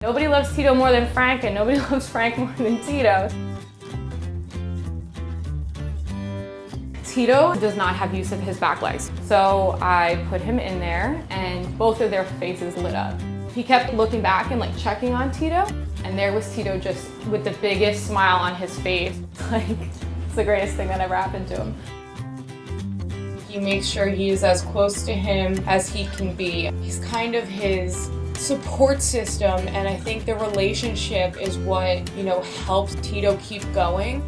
Nobody loves Tito more than Frank and nobody loves Frank more than Tito. Tito does not have use of his back legs. So I put him in there and both of their faces lit up. He kept looking back and like checking on Tito and there was Tito just with the biggest smile on his face. Like, it's the greatest thing that ever happened to him. He makes sure he is as close to him as he can be. He's kind of his support system and I think the relationship is what, you know, helps Tito keep going.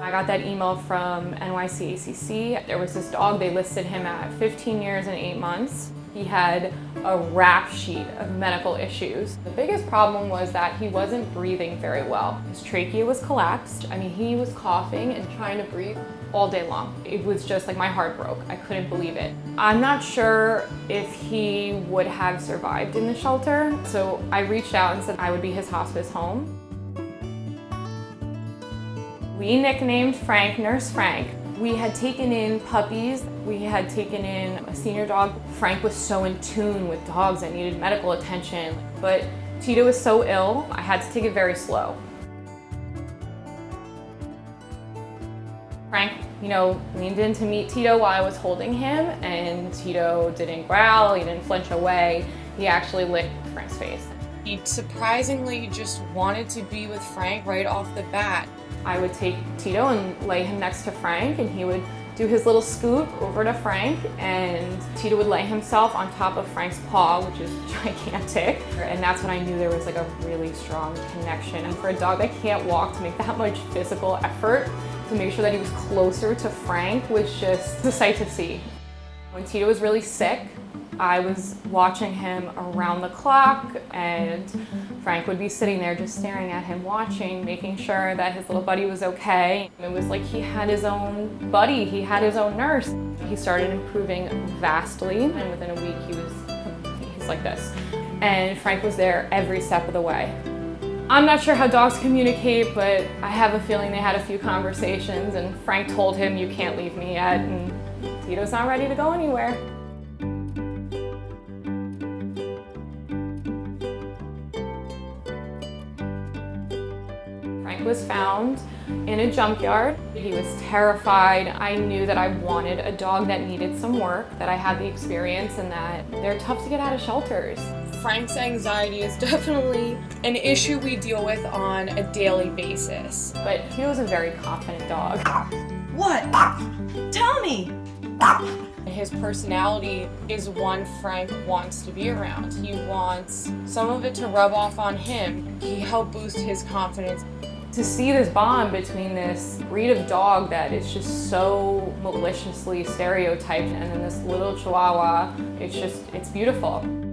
I got that email from NYCACC. There was this dog, they listed him at 15 years and 8 months. He had a rap sheet of medical issues. The biggest problem was that he wasn't breathing very well. His trachea was collapsed. I mean, he was coughing and trying to breathe all day long. It was just like my heart broke. I couldn't believe it. I'm not sure if he would have survived in the shelter. So I reached out and said I would be his hospice home. We nicknamed Frank Nurse Frank. We had taken in puppies. We had taken in a senior dog. Frank was so in tune with dogs that needed medical attention. But Tito was so ill, I had to take it very slow. Frank, you know, leaned in to meet Tito while I was holding him and Tito didn't growl, he didn't flinch away. He actually licked Frank's face. He surprisingly just wanted to be with Frank right off the bat. I would take Tito and lay him next to Frank and he would do his little scoop over to Frank and Tito would lay himself on top of Frank's paw, which is gigantic. And that's when I knew there was like a really strong connection. And for a dog that can't walk to make that much physical effort to make sure that he was closer to Frank was just a sight to see. When Tito was really sick, I was watching him around the clock and Frank would be sitting there just staring at him watching, making sure that his little buddy was okay. It was like he had his own buddy, he had his own nurse. He started improving vastly and within a week he was, he's like this. And Frank was there every step of the way. I'm not sure how dogs communicate, but I have a feeling they had a few conversations and Frank told him, you can't leave me yet, and Tito's not ready to go anywhere. Was found in a junkyard. He was terrified. I knew that I wanted a dog that needed some work, that I had the experience and that they're tough to get out of shelters. Frank's anxiety is definitely an issue we deal with on a daily basis. But he was a very confident dog. What? Tell me! His personality is one Frank wants to be around. He wants some of it to rub off on him. He helped boost his confidence to see this bond between this breed of dog that is just so maliciously stereotyped and then this little chihuahua, it's just, it's beautiful.